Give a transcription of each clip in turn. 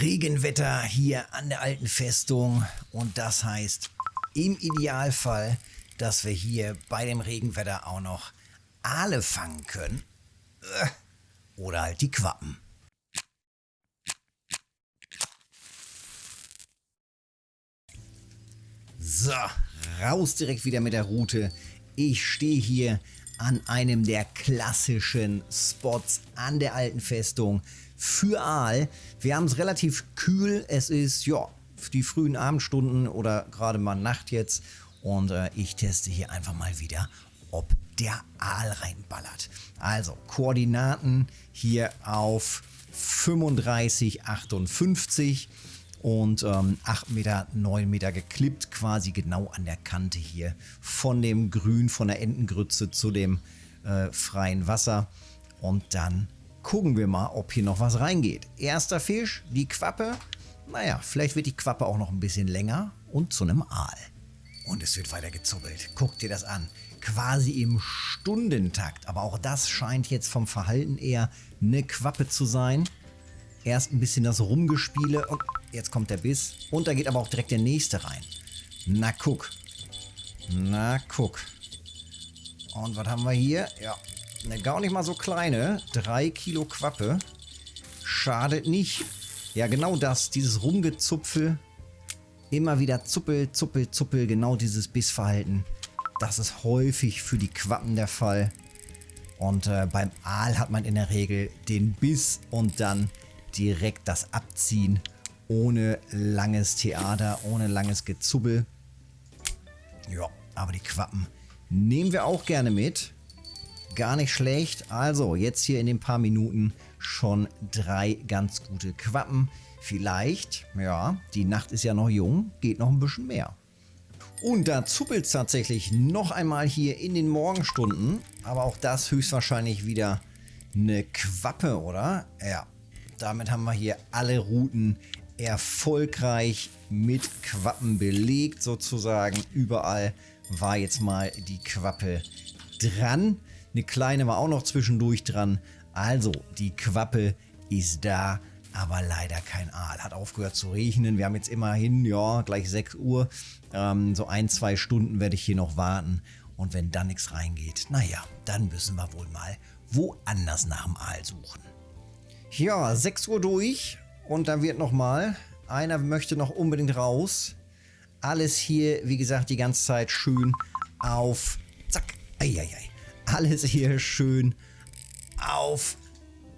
Regenwetter hier an der alten Festung und das heißt im Idealfall, dass wir hier bei dem Regenwetter auch noch Aale fangen können. Äh, oder halt die Quappen. So, raus direkt wieder mit der Route. Ich stehe hier an einem der klassischen Spots an der alten Festung für Aal. Wir haben es relativ kühl. Es ist, ja, die frühen Abendstunden oder gerade mal Nacht jetzt. Und äh, ich teste hier einfach mal wieder, ob der Aal reinballert. Also Koordinaten hier auf 35,58 und ähm, 8 Meter, 9 Meter geklippt, quasi genau an der Kante hier von dem Grün, von der Entengrütze zu dem äh, freien Wasser. Und dann gucken wir mal, ob hier noch was reingeht. Erster Fisch, die Quappe. Naja, vielleicht wird die Quappe auch noch ein bisschen länger und zu einem Aal. Und es wird weiter gezuppelt. Guck dir das an. Quasi im Stundentakt. Aber auch das scheint jetzt vom Verhalten eher eine Quappe zu sein. Erst ein bisschen das Rumgespiele und jetzt kommt der Biss. Und da geht aber auch direkt der nächste rein. Na guck. Na guck. Und was haben wir hier? Ja, eine gar nicht mal so kleine. Drei Kilo Quappe. Schadet nicht. Ja, genau das. Dieses Rumgezupfel. Immer wieder Zuppel, Zuppel, Zuppel. Genau dieses Bissverhalten. Das ist häufig für die Quappen der Fall. Und äh, beim Aal hat man in der Regel den Biss und dann direkt das Abziehen. Ohne langes Theater, ohne langes Gezubbel. Ja, aber die Quappen nehmen wir auch gerne mit gar nicht schlecht. Also jetzt hier in den paar Minuten schon drei ganz gute Quappen. Vielleicht, ja, die Nacht ist ja noch jung, geht noch ein bisschen mehr. Und da zuppelt es tatsächlich noch einmal hier in den Morgenstunden. Aber auch das höchstwahrscheinlich wieder eine Quappe, oder? Ja, damit haben wir hier alle Routen erfolgreich mit Quappen belegt sozusagen. Überall war jetzt mal die Quappe dran. Eine kleine war auch noch zwischendurch dran. Also, die Quappe ist da, aber leider kein Aal. Hat aufgehört zu regnen. Wir haben jetzt immerhin, ja, gleich 6 Uhr. Ähm, so ein, zwei Stunden werde ich hier noch warten. Und wenn dann nichts reingeht, naja, dann müssen wir wohl mal woanders nach dem Aal suchen. Ja, 6 Uhr durch und dann wird nochmal, einer möchte noch unbedingt raus. Alles hier, wie gesagt, die ganze Zeit schön auf, zack, eieiei alles hier schön auf.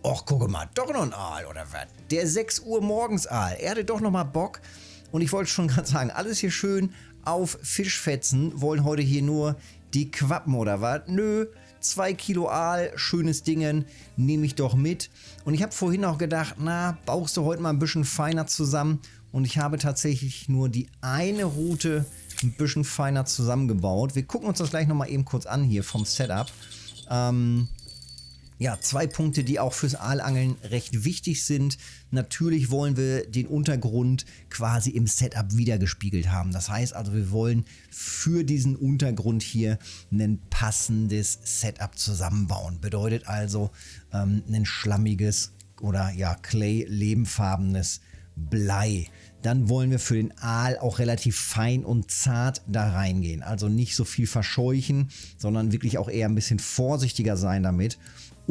Och, guck mal, doch noch ein Aal oder was? Der 6 Uhr morgens Aal. Er hatte doch noch mal Bock. Und ich wollte schon gerade sagen, alles hier schön auf Fischfetzen. Wollen heute hier nur die Quappen oder was? Nö, 2 Kilo Aal, schönes Dingen, nehme ich doch mit. Und ich habe vorhin auch gedacht, na, baust du heute mal ein bisschen feiner zusammen. Und ich habe tatsächlich nur die eine Route ein bisschen feiner zusammengebaut. Wir gucken uns das gleich nochmal eben kurz an hier vom Setup. Ähm, ja, zwei Punkte, die auch fürs Aalangeln recht wichtig sind. Natürlich wollen wir den Untergrund quasi im Setup wiedergespiegelt haben. Das heißt also, wir wollen für diesen Untergrund hier ein passendes Setup zusammenbauen. Bedeutet also ähm, ein schlammiges oder ja, Clay-lebenfarbenes Blei dann wollen wir für den Aal auch relativ fein und zart da reingehen. Also nicht so viel verscheuchen, sondern wirklich auch eher ein bisschen vorsichtiger sein damit.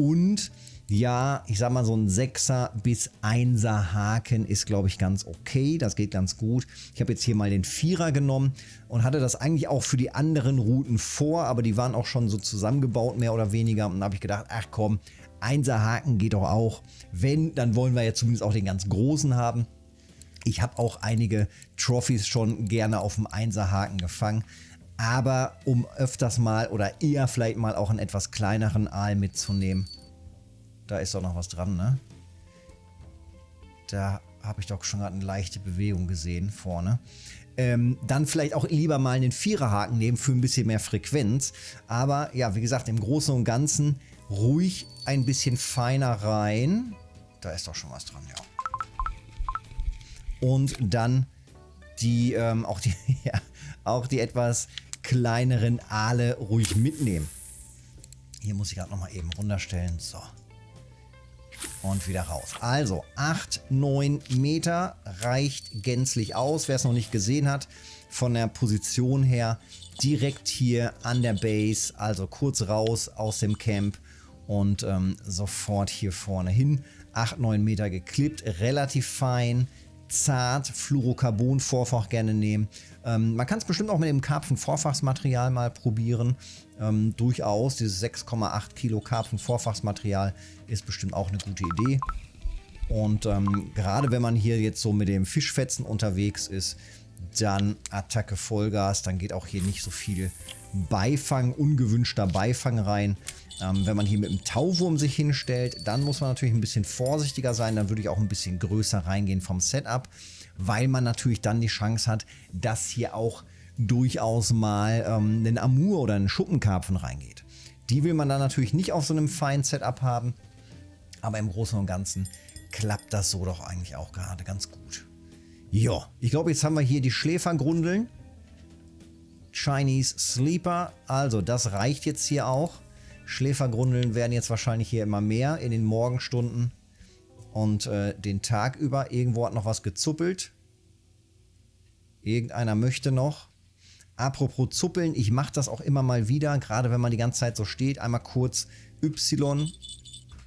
Und ja, ich sag mal so ein 6er bis 1er Haken ist glaube ich ganz okay, das geht ganz gut. Ich habe jetzt hier mal den 4er genommen und hatte das eigentlich auch für die anderen Routen vor, aber die waren auch schon so zusammengebaut mehr oder weniger und da habe ich gedacht, ach komm, 1er Haken geht doch auch. Wenn, dann wollen wir ja zumindest auch den ganz großen haben. Ich habe auch einige Trophys schon gerne auf dem Einserhaken gefangen. Aber um öfters mal oder eher vielleicht mal auch einen etwas kleineren Aal mitzunehmen. Da ist doch noch was dran, ne? Da habe ich doch schon gerade eine leichte Bewegung gesehen vorne. Ähm, dann vielleicht auch lieber mal einen Viererhaken nehmen für ein bisschen mehr Frequenz. Aber ja, wie gesagt, im Großen und Ganzen ruhig ein bisschen feiner rein. Da ist doch schon was dran, ja und dann die, ähm, auch, die ja, auch die etwas kleineren Aale ruhig mitnehmen. Hier muss ich gerade nochmal eben runterstellen. So. und wieder raus. Also 8, 9 Meter reicht gänzlich aus. Wer es noch nicht gesehen hat, von der Position her direkt hier an der Base, also kurz raus aus dem Camp und ähm, sofort hier vorne hin. 8, 9 Meter geklippt, relativ fein, zart, Fluorocarbon-Vorfach gerne nehmen. Ähm, man kann es bestimmt auch mit dem Karpfen-Vorfachsmaterial mal probieren. Ähm, durchaus, dieses 6,8 Kilo Karpfen-Vorfachsmaterial ist bestimmt auch eine gute Idee. Und ähm, gerade wenn man hier jetzt so mit dem Fischfetzen unterwegs ist, dann Attacke Vollgas, dann geht auch hier nicht so viel Beifang, ungewünschter Beifang rein. Ähm, wenn man hier mit dem Tauwurm sich hinstellt, dann muss man natürlich ein bisschen vorsichtiger sein. Dann würde ich auch ein bisschen größer reingehen vom Setup, weil man natürlich dann die Chance hat, dass hier auch durchaus mal ähm, ein Amur oder ein Schuppenkarpfen reingeht. Die will man dann natürlich nicht auf so einem feinen Setup haben, aber im Großen und Ganzen klappt das so doch eigentlich auch gerade ganz gut. Ja, ich glaube, jetzt haben wir hier die Schläfergrundeln. Chinese Sleeper. Also, das reicht jetzt hier auch. Schläfergrundeln werden jetzt wahrscheinlich hier immer mehr in den Morgenstunden und äh, den Tag über. Irgendwo hat noch was gezuppelt. Irgendeiner möchte noch. Apropos Zuppeln, ich mache das auch immer mal wieder, gerade wenn man die ganze Zeit so steht. Einmal kurz Y,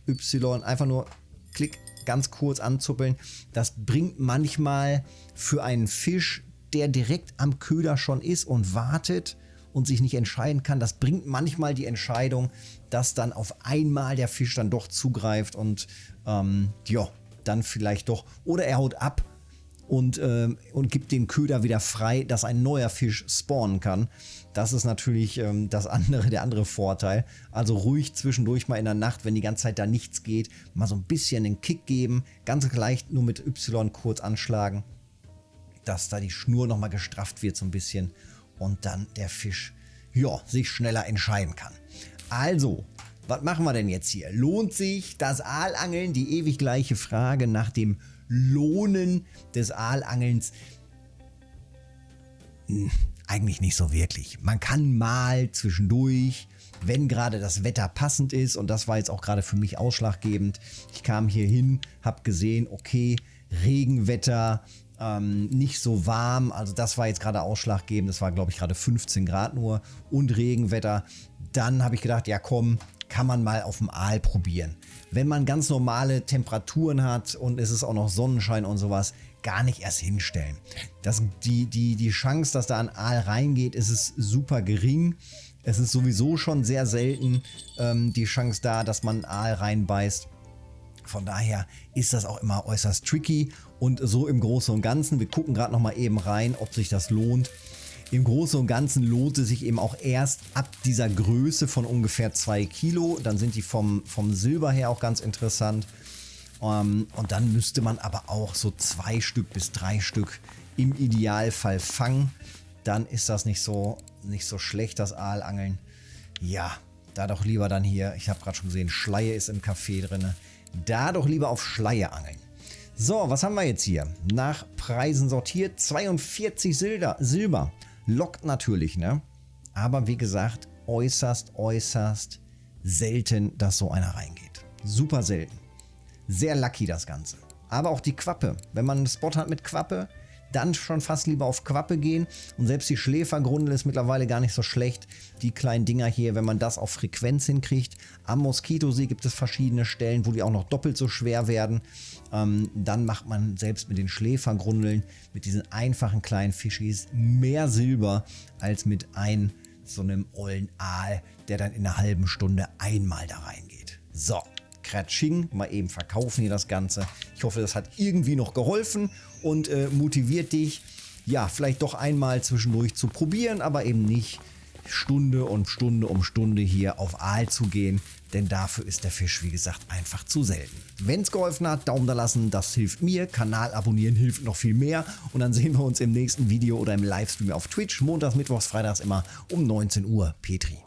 Y, einfach nur Klick, ganz kurz anzuppeln. Das bringt manchmal für einen Fisch, der direkt am Köder schon ist und wartet und sich nicht entscheiden kann, das bringt manchmal die Entscheidung, dass dann auf einmal der Fisch dann doch zugreift und ähm, ja, dann vielleicht doch, oder er haut ab und, äh, und gibt den Köder wieder frei, dass ein neuer Fisch spawnen kann. Das ist natürlich ähm, das andere, der andere Vorteil. Also ruhig zwischendurch mal in der Nacht, wenn die ganze Zeit da nichts geht, mal so ein bisschen den Kick geben, ganz leicht nur mit Y kurz anschlagen, dass da die Schnur nochmal gestrafft wird so ein bisschen und dann der Fisch ja, sich schneller entscheiden kann. Also, was machen wir denn jetzt hier? Lohnt sich das Aalangeln? Die ewig gleiche Frage nach dem Lohnen des Aalangelns. Hm, eigentlich nicht so wirklich. Man kann mal zwischendurch, wenn gerade das Wetter passend ist, und das war jetzt auch gerade für mich ausschlaggebend. Ich kam hier hin, habe gesehen, okay, Regenwetter, ähm, nicht so warm. Also das war jetzt gerade ausschlaggebend. Das war, glaube ich, gerade 15 Grad nur und Regenwetter. Dann habe ich gedacht, ja komm, kann man mal auf dem Aal probieren. Wenn man ganz normale Temperaturen hat und es ist auch noch Sonnenschein und sowas, gar nicht erst hinstellen. Das, die, die, die Chance, dass da ein Aal reingeht, ist es super gering. Es ist sowieso schon sehr selten ähm, die Chance da, dass man Aal reinbeißt. Von daher ist das auch immer äußerst tricky und so im Großen und Ganzen, wir gucken gerade noch mal eben rein, ob sich das lohnt. Im Großen und Ganzen lohnt es sich eben auch erst ab dieser Größe von ungefähr 2 Kilo. Dann sind die vom, vom Silber her auch ganz interessant. Ähm, und dann müsste man aber auch so zwei Stück bis drei Stück im Idealfall fangen. Dann ist das nicht so, nicht so schlecht, das Aalangeln. Ja, da doch lieber dann hier, ich habe gerade schon gesehen, Schleie ist im Café drin. Da doch lieber auf Schleie angeln. So, was haben wir jetzt hier? Nach Preisen sortiert. 42 Silber. Lockt natürlich, ne? Aber wie gesagt, äußerst, äußerst selten, dass so einer reingeht. Super selten. Sehr lucky das Ganze. Aber auch die Quappe. Wenn man einen Spot hat mit Quappe, dann schon fast lieber auf Quappe gehen. Und selbst die Schläfergrundel ist mittlerweile gar nicht so schlecht. Die kleinen Dinger hier, wenn man das auf Frequenz hinkriegt. Am Moskitosee gibt es verschiedene Stellen, wo die auch noch doppelt so schwer werden. Ähm, dann macht man selbst mit den Schläfergrundeln, mit diesen einfachen kleinen Fischis, mehr Silber als mit einem so einem ollen Aal, der dann in einer halben Stunde einmal da reingeht. So, Kratsching, mal eben verkaufen hier das Ganze. Ich hoffe, das hat irgendwie noch geholfen und äh, motiviert dich, ja, vielleicht doch einmal zwischendurch zu probieren, aber eben nicht Stunde und Stunde um Stunde hier auf Aal zu gehen, denn dafür ist der Fisch, wie gesagt, einfach zu selten. Wenn es geholfen hat, Daumen da lassen, das hilft mir. Kanal abonnieren hilft noch viel mehr. Und dann sehen wir uns im nächsten Video oder im Livestream auf Twitch, montags, mittwochs, freitags immer um 19 Uhr. Petri.